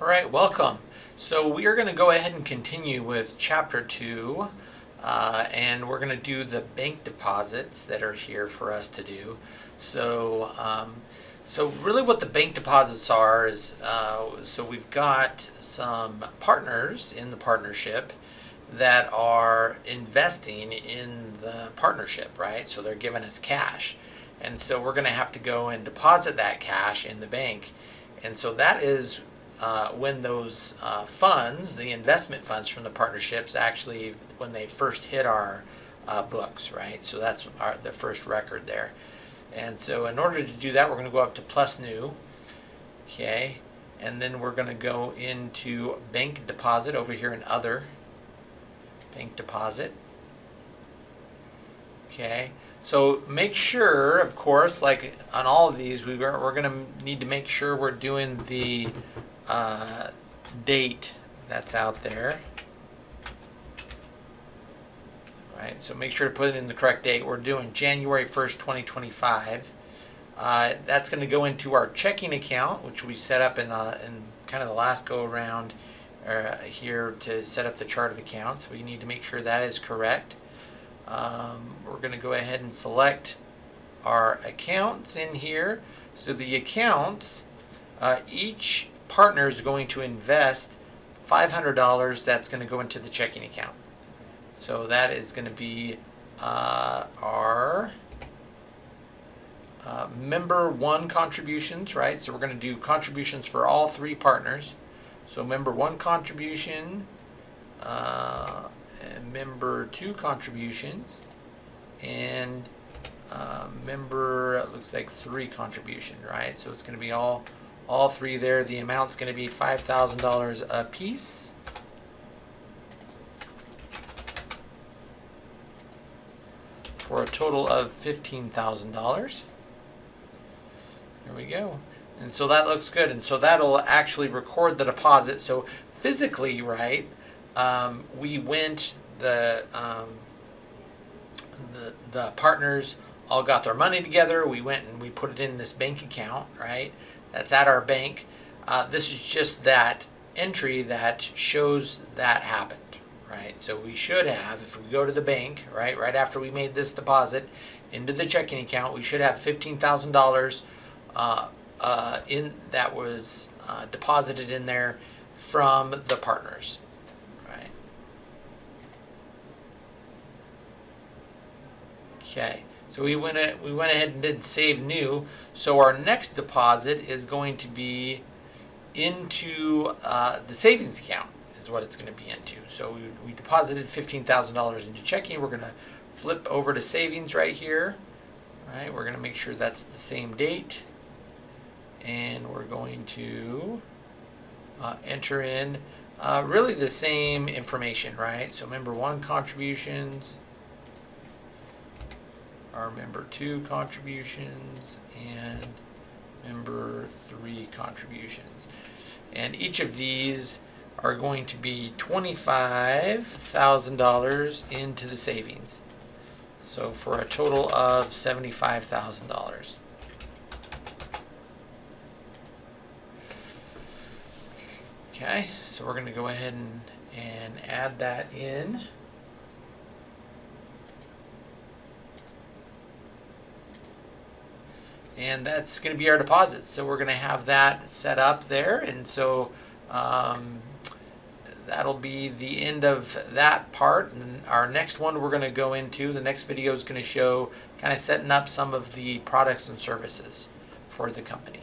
All right, welcome. So we are going to go ahead and continue with chapter two, uh, and we're going to do the bank deposits that are here for us to do. So, um, so really, what the bank deposits are is uh, so we've got some partners in the partnership that are investing in the partnership, right? So they're giving us cash. And so we're going to have to go and deposit that cash in the bank. And so that is uh, when those uh, funds, the investment funds from the partnerships, actually when they first hit our uh, books, right? So that's our, the first record there. And so in order to do that, we're going to go up to plus new, okay? And then we're going to go into bank deposit over here in other, bank deposit, okay? So make sure, of course, like on all of these, we are, we're going to need to make sure we're doing the uh, date that's out there. Right, so make sure to put it in the correct date. We're doing January 1st, 2025. Uh, that's going to go into our checking account, which we set up in, the, in kind of the last go around uh, here to set up the chart of accounts. We need to make sure that is correct. Um, we're going to go ahead and select our accounts in here. So the accounts, uh, each partner is going to invest $500 that's going to go into the checking account. So that is going to be uh, our uh, member one contributions, right? So we're going to do contributions for all three partners. So member one contribution, uh, member two contributions, and uh, member, looks like three contribution, right? So it's going to be all all three there. The amount's going to be $5,000 a piece. For a total of $15,000. There we go. And so that looks good. And so that'll actually record the deposit. So physically, right, um, we went, the, um, the, the partners all got their money together. We went and we put it in this bank account, right? That's at our bank. Uh, this is just that entry that shows that happened, right? So we should have, if we go to the bank, right, right after we made this deposit into the checking account, we should have $15,000 uh, uh, in that was uh, deposited in there from the partners, right? Okay. So we went, we went ahead and did save new. So our next deposit is going to be into uh, the savings account is what it's going to be into. So we, we deposited $15,000 into checking. We're going to flip over to savings right here. All right, we're going to make sure that's the same date. And we're going to uh, enter in uh, really the same information, right? So member one contributions, our member two contributions and member three contributions. And each of these are going to be $25,000 into the savings. So for a total of $75,000. Okay, so we're going to go ahead and, and add that in. And that's going to be our deposits. So we're going to have that set up there, and so um, that'll be the end of that part. And our next one we're going to go into, the next video is going to show kind of setting up some of the products and services for the company.